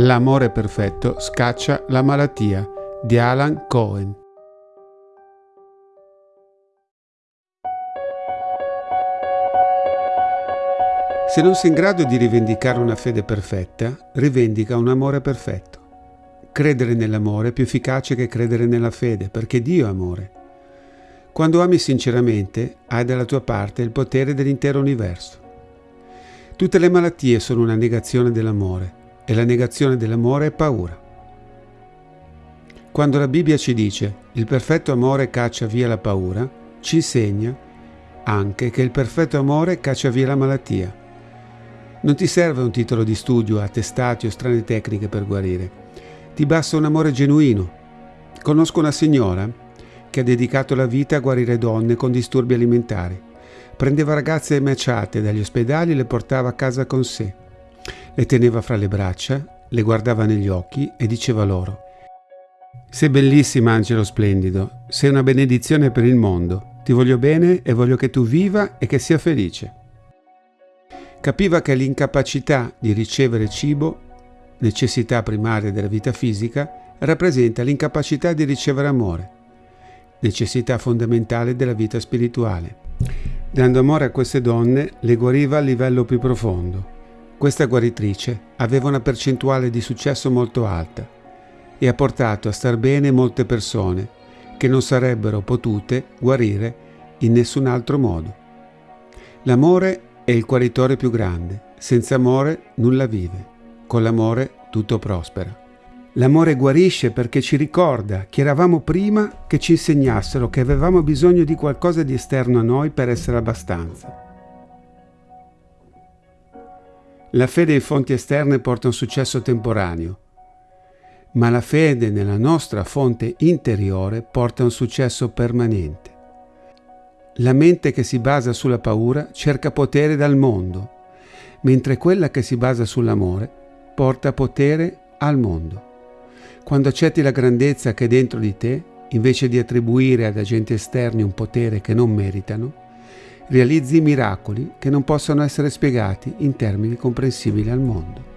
L'amore perfetto scaccia la malattia di Alan Cohen. Se non sei in grado di rivendicare una fede perfetta, rivendica un amore perfetto. Credere nell'amore è più efficace che credere nella fede, perché Dio è amore. Quando ami sinceramente, hai dalla tua parte il potere dell'intero universo. Tutte le malattie sono una negazione dell'amore e la negazione dell'amore è paura. Quando la Bibbia ci dice il perfetto amore caccia via la paura, ci insegna anche che il perfetto amore caccia via la malattia. Non ti serve un titolo di studio, attestati o strane tecniche per guarire. Ti basta un amore genuino. Conosco una signora che ha dedicato la vita a guarire donne con disturbi alimentari. Prendeva ragazze emaciate dagli ospedali e le portava a casa con sé. Le teneva fra le braccia, le guardava negli occhi e diceva loro Sei bellissima, angelo splendido, sei una benedizione per il mondo. Ti voglio bene e voglio che tu viva e che sia felice. Capiva che l'incapacità di ricevere cibo, necessità primaria della vita fisica, rappresenta l'incapacità di ricevere amore, necessità fondamentale della vita spirituale. Dando amore a queste donne, le guariva a livello più profondo. Questa guaritrice aveva una percentuale di successo molto alta e ha portato a star bene molte persone che non sarebbero potute guarire in nessun altro modo. L'amore è il guaritore più grande. Senza amore nulla vive. Con l'amore tutto prospera. L'amore guarisce perché ci ricorda che eravamo prima che ci insegnassero che avevamo bisogno di qualcosa di esterno a noi per essere abbastanza. La fede in fonti esterne porta un successo temporaneo, ma la fede nella nostra fonte interiore porta un successo permanente. La mente che si basa sulla paura cerca potere dal mondo, mentre quella che si basa sull'amore porta potere al mondo. Quando accetti la grandezza che è dentro di te, invece di attribuire ad agenti esterni un potere che non meritano, realizzi miracoli che non possono essere spiegati in termini comprensibili al mondo.